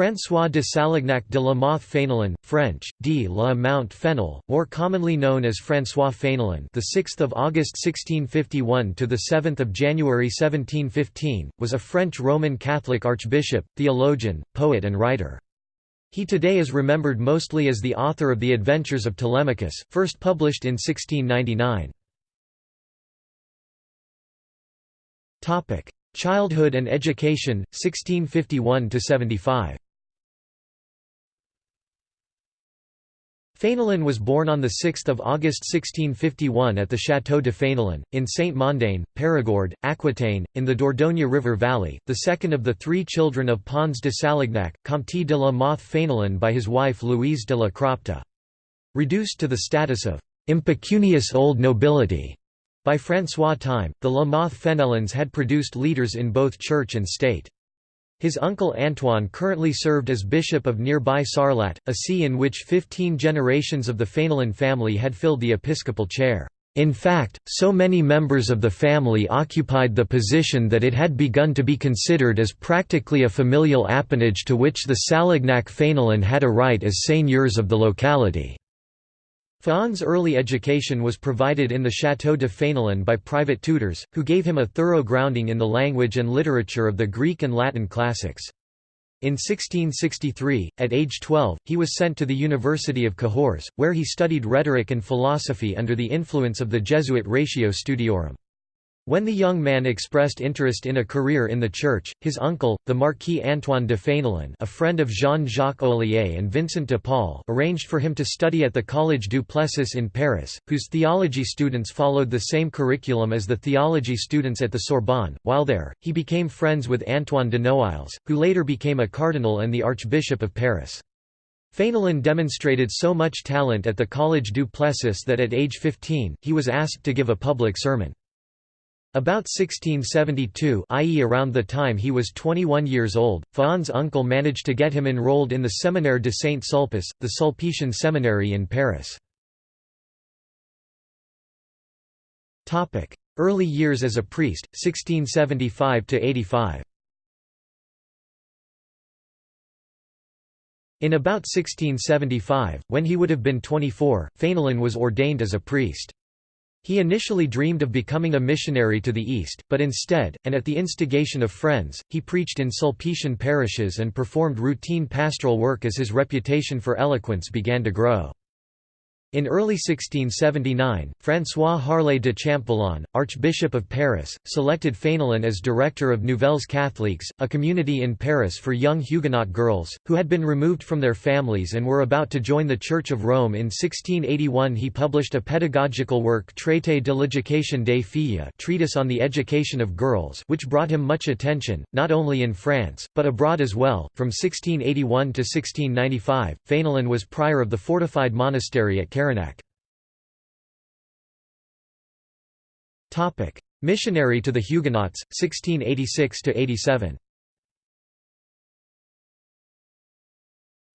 François de Salignac de la Mothe Fénelon, French, D. la Mount Fenel, more commonly known as François Fénelon, the 6th of August 1651 to the 7th of January 1715, was a French Roman Catholic archbishop, theologian, poet and writer. He today is remembered mostly as the author of The Adventures of Telemachus, first published in 1699. Topic: Childhood and Education 1651 to 75. Fénelon was born on 6 August 1651 at the Château de Fénelon, in Sainte-Mondane, Périgord, Aquitaine, in the Dordogne River Valley, the second of the three children of Pons de Salignac, Comte de la Mothe Fénelon by his wife Louise de la Cropte. Reduced to the status of impecunious old nobility by François Time, the La Mothe Fénelons had produced leaders in both church and state. His uncle Antoine currently served as bishop of nearby Sarlat, a see in which 15 generations of the Fénelon family had filled the episcopal chair. In fact, so many members of the family occupied the position that it had begun to be considered as practically a familial appanage to which the Salignac Fénelon had a right as seigneurs of the locality. Fénelon's early education was provided in the Château de Fénelon by private tutors, who gave him a thorough grounding in the language and literature of the Greek and Latin classics. In 1663, at age 12, he was sent to the University of Cahors, where he studied rhetoric and philosophy under the influence of the Jesuit Ratio Studiorum. When the young man expressed interest in a career in the church, his uncle, the Marquis Antoine de Fénelon a friend of Jean-Jacques Olier and Vincent de Paul arranged for him to study at the Collège du Plessis in Paris, whose theology students followed the same curriculum as the theology students at the Sorbonne. While there, he became friends with Antoine de Noailles, who later became a cardinal and the Archbishop of Paris. Fénelon demonstrated so much talent at the Collège du Plessis that at age 15, he was asked to give a public sermon. About 1672 i.e. around the time he was 21 years old, Fénelon's uncle managed to get him enrolled in the Séminaire de Saint-Sulpice, the Sulpician seminary in Paris. Early years as a priest, 1675–85 In about 1675, when he would have been 24, Fénelon was ordained as a priest. He initially dreamed of becoming a missionary to the East, but instead, and at the instigation of friends, he preached in Sulpician parishes and performed routine pastoral work as his reputation for eloquence began to grow. In early 1679, François Harlay de Champvallon, Archbishop of Paris, selected Fénelon as director of Nouvelles Catholiques, a community in Paris for young Huguenot girls, who had been removed from their families and were about to join the Church of Rome in 1681 he published a pedagogical work Traité de l'éducation des filles treatise on the education of girls which brought him much attention, not only in France, but abroad as well. From 1681 to 1695, Fénelon was prior of the fortified monastery at Topic: Missionary to the Huguenots, 1686–87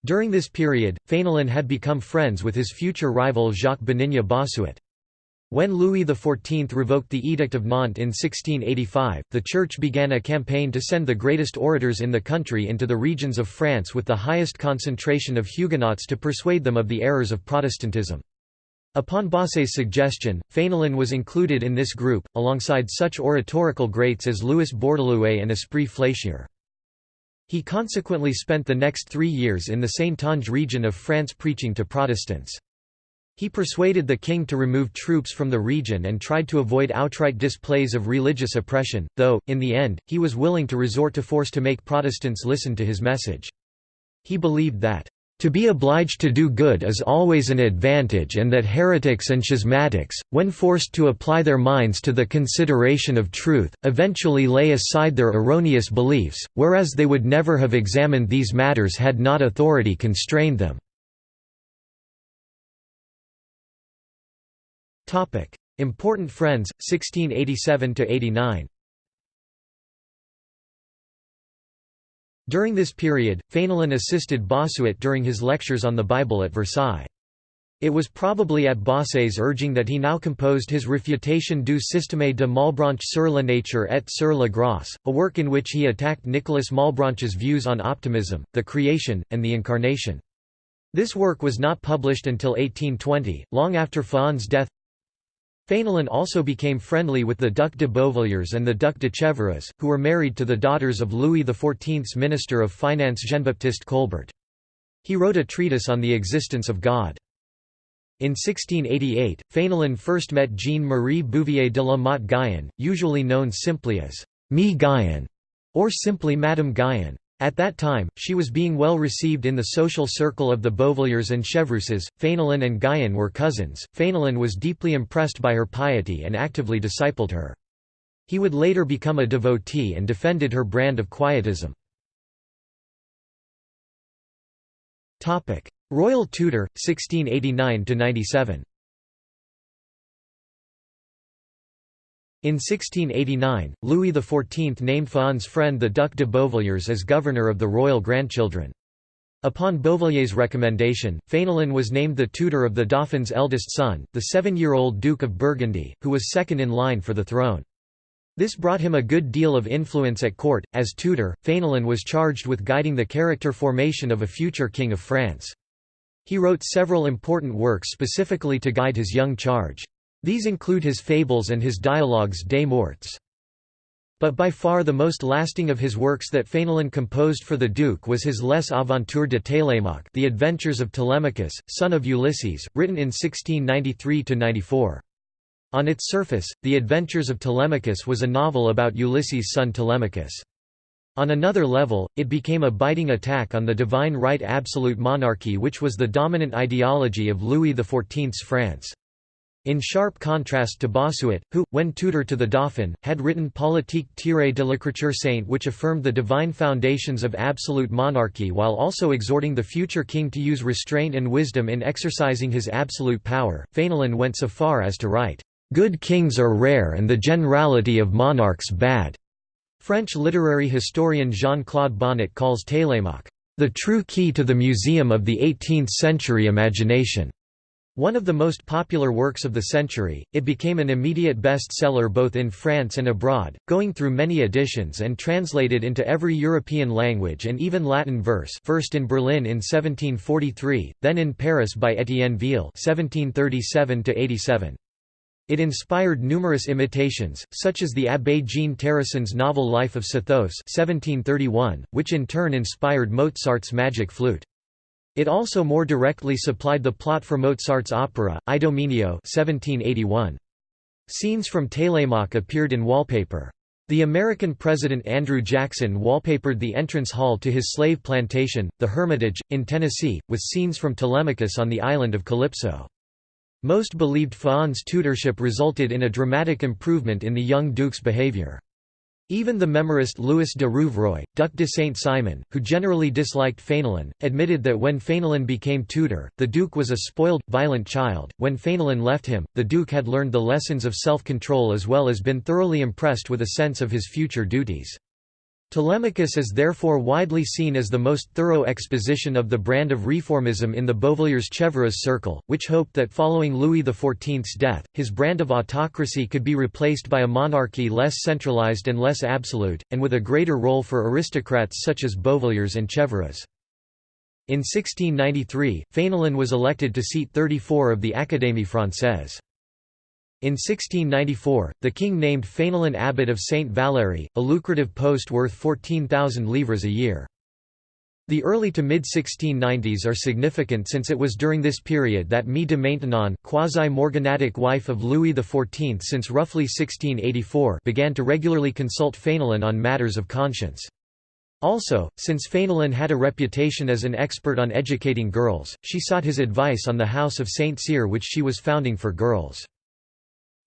During this period, Fénelon had become friends with his future rival Jacques Benigne Bossuet. When Louis XIV revoked the Edict of Nantes in 1685, the Church began a campaign to send the greatest orators in the country into the regions of France with the highest concentration of Huguenots to persuade them of the errors of Protestantism. Upon Bossuet's suggestion, Fénelon was included in this group, alongside such oratorical greats as Louis Bourdaloue and Esprit Fléchier. He consequently spent the next three years in the Saintonge region of France preaching to Protestants. He persuaded the king to remove troops from the region and tried to avoid outright displays of religious oppression, though, in the end, he was willing to resort to force to make Protestants listen to his message. He believed that, "...to be obliged to do good is always an advantage and that heretics and schismatics, when forced to apply their minds to the consideration of truth, eventually lay aside their erroneous beliefs, whereas they would never have examined these matters had not authority constrained them." Important friends, 1687–89 During this period, Fénelon assisted Bossuet during his lectures on the Bible at Versailles. It was probably at Bossuet's urging that he now composed his Réfutation du système de Malebranche sur la nature et sur la grâce, a work in which he attacked Nicolas Malebranche's views on optimism, the creation, and the incarnation. This work was not published until 1820, long after Faon's death. Fénelon also became friendly with the Duc de Beauvilliers and the Duc de Chevreuse, who were married to the daughters of Louis XIV's Minister of Finance Jean-Baptiste Colbert. He wrote a treatise on the existence of God. In 1688, Fénelon first met Jeanne-Marie Bouvier de la Motte Guyon, usually known simply as Me Guyon, or simply Madame Guyon. At that time, she was being well received in the social circle of the Beauvilliers and Chevreuses. Fénelon and Guyon were cousins. Fénelon was deeply impressed by her piety and actively discipled her. He would later become a devotee and defended her brand of quietism. Royal tutor, 1689–97 In 1689, Louis XIV named Faon's friend the Duc de Beauvilliers as governor of the royal grandchildren. Upon Beauvillier's recommendation, Fénelon was named the tutor of the Dauphin's eldest son, the seven-year-old Duke of Burgundy, who was second in line for the throne. This brought him a good deal of influence at court. As tutor, Fénelon was charged with guiding the character formation of a future king of France. He wrote several important works specifically to guide his young charge. These include his fables and his dialogues des morts. But by far the most lasting of his works that Fénelon composed for the Duke was his Les Aventures de Télémaque The Adventures of Telemachus, son of Ulysses, written in 1693–94. On its surface, The Adventures of Telemachus was a novel about Ulysses' son Telemachus. On another level, it became a biting attack on the divine right absolute monarchy which was the dominant ideology of Louis XIV's France. In sharp contrast to Bossuet, who, when tutor to the Dauphin, had written Politique tirée de l'écriture sainte which affirmed the divine foundations of absolute monarchy while also exhorting the future king to use restraint and wisdom in exercising his absolute power, Fénelon went so far as to write, "...good kings are rare and the generality of monarchs bad." French literary historian Jean-Claude Bonnet calls Télémaque, "...the true key to the museum of the 18th-century imagination." One of the most popular works of the century, it became an immediate bestseller both in France and abroad, going through many editions and translated into every European language and even Latin verse first in Berlin in 1743, then in Paris by Étienne Viel 1737 -87. It inspired numerous imitations, such as the Abbé Jean Terrasson's novel Life of Sethos 1731, which in turn inspired Mozart's Magic Flute. It also more directly supplied the plot for Mozart's opera, Idomeneo 1781. Scenes from Télémaque appeared in wallpaper. The American President Andrew Jackson wallpapered the entrance hall to his slave plantation, the Hermitage, in Tennessee, with scenes from Telemachus on the island of Calypso. Most believed Faon's tutorship resulted in a dramatic improvement in the young duke's behavior. Even the memorist Louis de Rouvroy, Duc de Saint-Simon, who generally disliked Fénelon, admitted that when Fénelon became tutor, the duke was a spoiled, violent child. When Fénelon left him, the duke had learned the lessons of self-control as well as been thoroughly impressed with a sense of his future duties. Telemachus is therefore widely seen as the most thorough exposition of the brand of reformism in the Beauvilliers-Chevreuse circle, which hoped that following Louis XIV's death, his brand of autocracy could be replaced by a monarchy less centralized and less absolute, and with a greater role for aristocrats such as Beauvilliers and Chevreuse. In 1693, Fénelon was elected to seat 34 of the Académie Française. In 1694, the king named Fénelon abbot of Saint Valery, a lucrative post worth 14,000 livres a year. The early to mid-1690s are significant since it was during this period that Mie de Maintenon quasi-morganatic wife of Louis XIV since roughly 1684 began to regularly consult Fénelon on matters of conscience. Also, since Fénelon had a reputation as an expert on educating girls, she sought his advice on the House of Saint Cyr which she was founding for girls.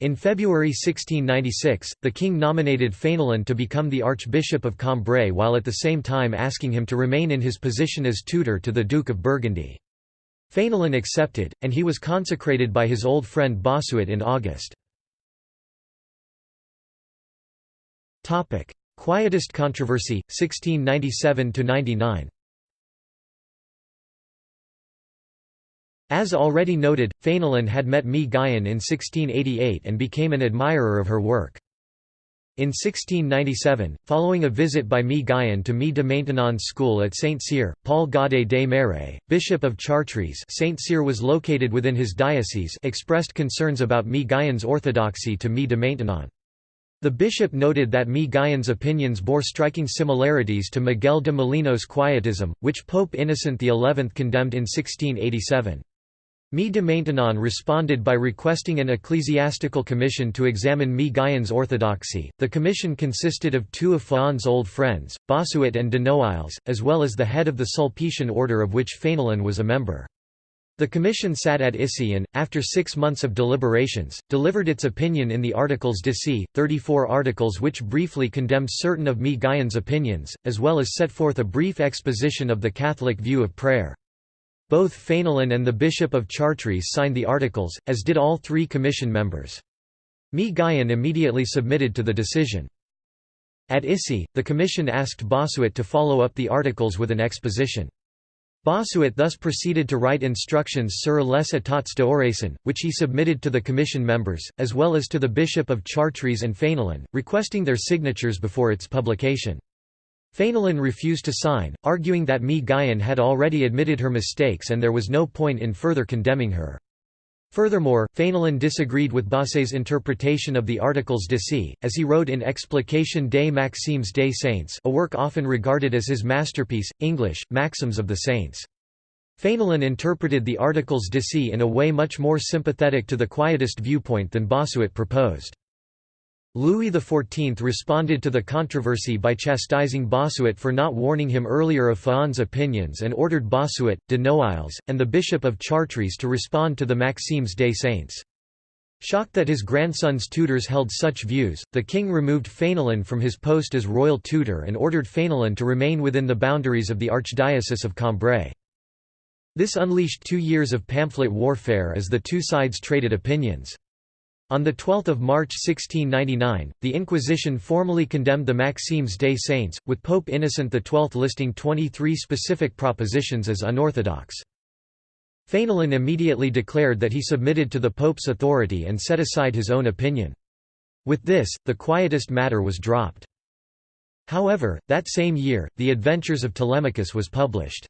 In February 1696, the king nominated Fénelon to become the Archbishop of Cambrai while at the same time asking him to remain in his position as tutor to the Duke of Burgundy. Fénelon accepted, and he was consecrated by his old friend Bossuet in August. Quietist controversy, 1697–99 As already noted, Fenelon had met Mi Guyon in 1688 and became an admirer of her work. In 1697, following a visit by Mi Guyon to Mi de Maintenon's school at Saint-Cyr, Paul Godet des Marais, bishop of Chartres Saint-Cyr was located within his diocese expressed concerns about Mi Guyon's orthodoxy to Mi de Maintenon. The bishop noted that Mi Guyon's opinions bore striking similarities to Miguel de Molinos' Quietism, which Pope Innocent XI condemned in 1687. Mi de Maintenon responded by requesting an ecclesiastical commission to examine Mi Guyon's orthodoxy. The commission consisted of two of Faon's old friends, Bossuet and de Noailles, as well as the head of the Sulpician order of which Fenelon was a member. The commission sat at Issy and, after six months of deliberations, delivered its opinion in the Articles d'Issy, 34 articles which briefly condemned certain of Mi Guyon's opinions, as well as set forth a brief exposition of the Catholic view of prayer. Both Fenelon and the Bishop of Chartres signed the articles, as did all three commission members. Mi Guyon immediately submitted to the decision. At Issy, the commission asked Bossuet to follow up the articles with an exposition. Bossuet thus proceeded to write instructions sur les états d'oraison, which he submitted to the commission members, as well as to the Bishop of Chartres and Fenelon, requesting their signatures before its publication. Fenelon refused to sign, arguing that Mi Guyon had already admitted her mistakes and there was no point in further condemning her. Furthermore, Fenelon disagreed with Bossuet's interpretation of the Articles d'Issy, as he wrote in Explication des Maximes des Saints a work often regarded as his masterpiece, English, Maxims of the Saints. Fenelon interpreted the Articles d'Issy in a way much more sympathetic to the Quietist viewpoint than Bossuet proposed. Louis XIV responded to the controversy by chastising Bossuet for not warning him earlier of Faon's opinions and ordered Bossuet, de Noailles, and the Bishop of Chartres to respond to the Maximes des Saints. Shocked that his grandson's tutors held such views, the king removed Fenelon from his post as royal tutor and ordered Fenelon to remain within the boundaries of the Archdiocese of Cambrai. This unleashed two years of pamphlet warfare as the two sides traded opinions. On 12 March 1699, the Inquisition formally condemned the Maximes des Saints, with Pope Innocent XII listing 23 specific propositions as unorthodox. Fenelon immediately declared that he submitted to the Pope's authority and set aside his own opinion. With this, the Quietist matter was dropped. However, that same year, The Adventures of Telemachus was published.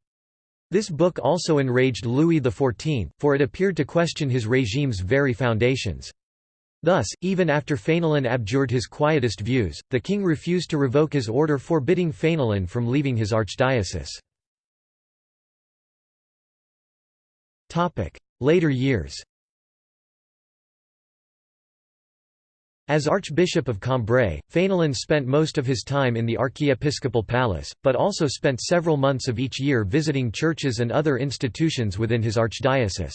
This book also enraged Louis XIV, for it appeared to question his regime's very foundations. Thus, even after Fenelon abjured his quietist views, the king refused to revoke his order forbidding Fenelon from leaving his archdiocese. Later years As Archbishop of Cambrai, Fenelon spent most of his time in the archiepiscopal palace, but also spent several months of each year visiting churches and other institutions within his archdiocese.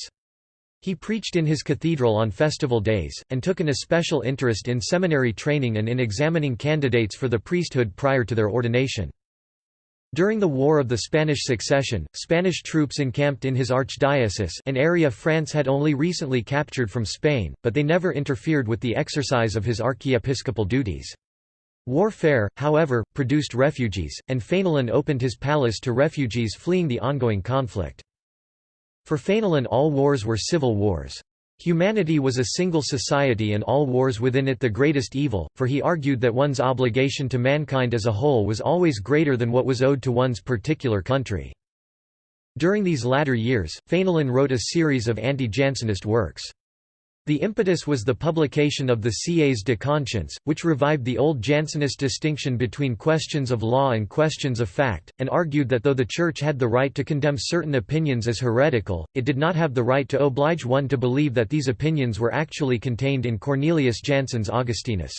He preached in his cathedral on festival days, and took an especial interest in seminary training and in examining candidates for the priesthood prior to their ordination. During the War of the Spanish Succession, Spanish troops encamped in his archdiocese an area France had only recently captured from Spain, but they never interfered with the exercise of his archiepiscopal duties. Warfare, however, produced refugees, and Fenelon opened his palace to refugees fleeing the ongoing conflict. For Fenelon all wars were civil wars. Humanity was a single society and all wars within it the greatest evil, for he argued that one's obligation to mankind as a whole was always greater than what was owed to one's particular country. During these latter years, Fenelon wrote a series of anti-Jansenist works. The impetus was the publication of the Cahiers de Conscience, which revived the old Jansenist distinction between questions of law and questions of fact, and argued that though the Church had the right to condemn certain opinions as heretical, it did not have the right to oblige one to believe that these opinions were actually contained in Cornelius Jansen's Augustinus.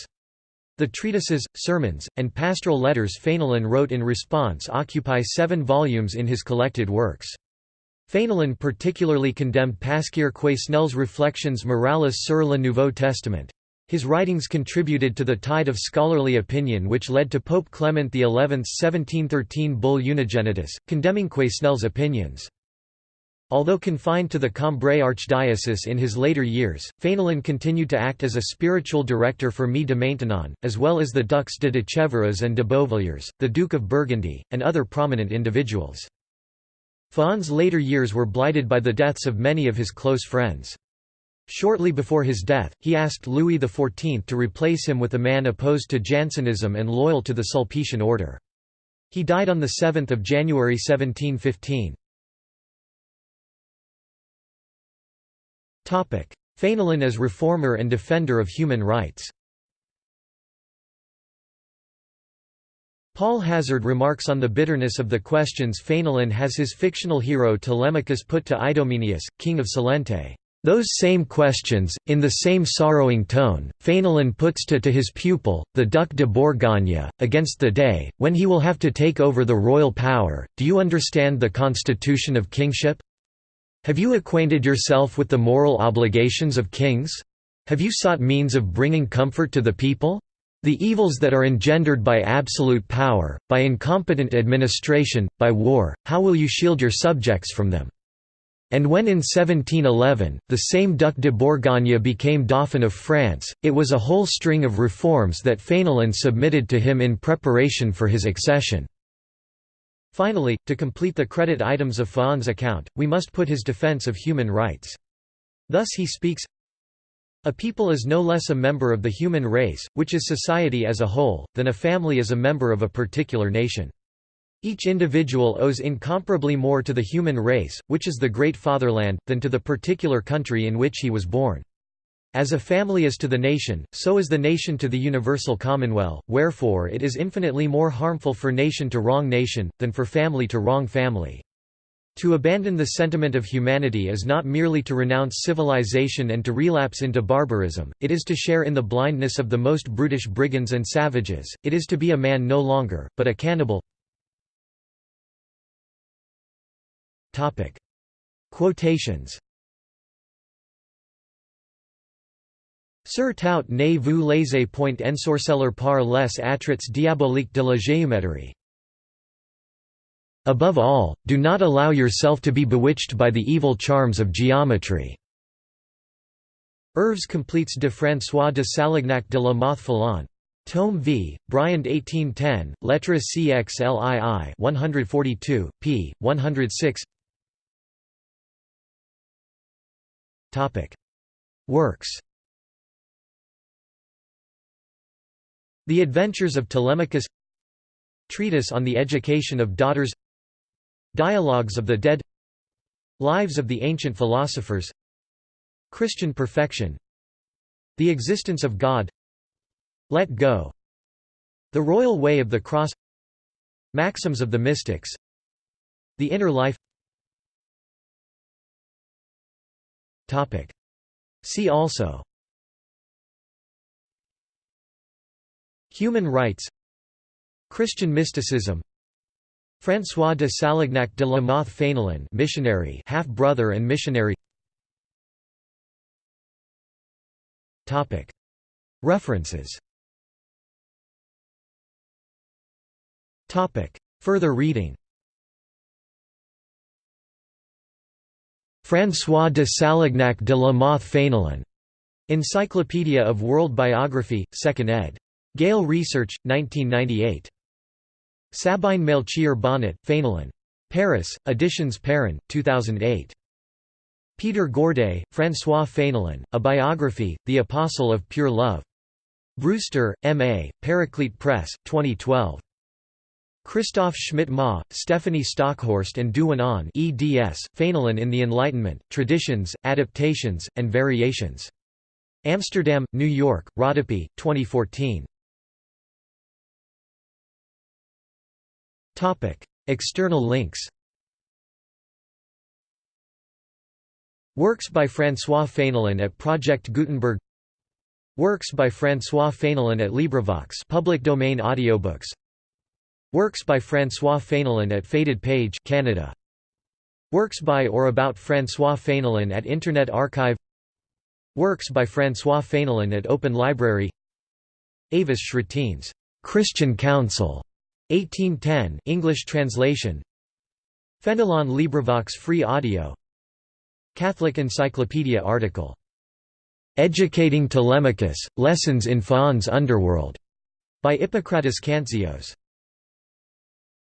The treatises, sermons, and pastoral letters Fenelon wrote in response occupy seven volumes in his collected works. Fenelon particularly condemned Pasquier Quesnel's Reflections morales sur le Nouveau Testament. His writings contributed to the tide of scholarly opinion which led to Pope Clement XI's 1713 bull Unigenitus, condemning Quesnel's opinions. Although confined to the Cambrai archdiocese in his later years, Fenelon continued to act as a spiritual director for Mi de Maintenon, as well as the Ducs de Chevreuse and de Beauvilliers, the Duke of Burgundy, and other prominent individuals. Faon's later years were blighted by the deaths of many of his close friends. Shortly before his death, he asked Louis XIV to replace him with a man opposed to Jansenism and loyal to the Sulpician order. He died on 7 January 1715. Fénelon as reformer and defender of human rights Paul Hazard remarks on the bitterness of the questions Fénelon has his fictional hero Telemachus put to Idomeneus, king of Salente. Those same questions, in the same sorrowing tone, Fénelon puts to, to his pupil, the Duc de Bourgogne, against the day, when he will have to take over the royal power. Do you understand the constitution of kingship? Have you acquainted yourself with the moral obligations of kings? Have you sought means of bringing comfort to the people? The evils that are engendered by absolute power, by incompetent administration, by war, how will you shield your subjects from them? And when in 1711, the same Duc de Bourgogne became Dauphin of France, it was a whole string of reforms that Fénelon submitted to him in preparation for his accession. Finally, to complete the credit items of Faon's account, we must put his defense of human rights. Thus he speaks, A people is no less a member of the human race, which is society as a whole, than a family is a member of a particular nation. Each individual owes incomparably more to the human race, which is the great fatherland, than to the particular country in which he was born. As a family is to the nation, so is the nation to the universal commonweal, wherefore it is infinitely more harmful for nation to wrong nation, than for family to wrong family. To abandon the sentiment of humanity is not merely to renounce civilization and to relapse into barbarism, it is to share in the blindness of the most brutish brigands and savages, it is to be a man no longer, but a cannibal. Quotations. Sur tout ne vous laissez point ensorceller par les attraits diaboliques de la géométrie. Above all, do not allow yourself to be bewitched by the evil charms of geometry. Œuvres complètes de François de Salignac de la Mothe Tome v. Briand 1810, Lettres CXLII 142, p. 106 Works The Adventures of Telemachus Treatise on the Education of Daughters Dialogues of the Dead. Lives of the Ancient Philosophers. Christian Perfection. The Existence of God. Let Go. The Royal Way of the Cross. Maxims of the Mystics. The Inner Life. Topic. See also. Human rights. Christian mysticism François de Salignac de la Mothe Fénelon missionary half-brother and missionary References Further reading François de Salignac de la Mothe Fénelon. Encyclopedia of World Biography, 2nd ed. Gale Research, 1998. Sabine Melchior Bonnet, Fénelon. Paris, Editions Perrin, 2008. Peter Gorday, François Fénelon, A Biography, The Apostle of Pure Love. Brewster, M.A., Paraclete Press, 2012. Christoph Schmidt-Ma, Stephanie Stockhorst and Duan An eds, Fénelon in the Enlightenment, Traditions, Adaptations, and Variations. Amsterdam, New York, Rodopi, 2014. External links Works by François Fénelon at Project Gutenberg Works by François Fénelon at LibriVox public domain audiobooks Works by François Fénelon at Faded Page Canada. Works by or about François Fénelon at Internet Archive Works by François Fénelon at Open Library Avis Schrettines, Christian Council, 1810 English translation. Fénelon LibriVox Free Audio. Catholic Encyclopedia article. Educating Telemachus, Lessons in Faon's Underworld, by Hippocrates Kantzios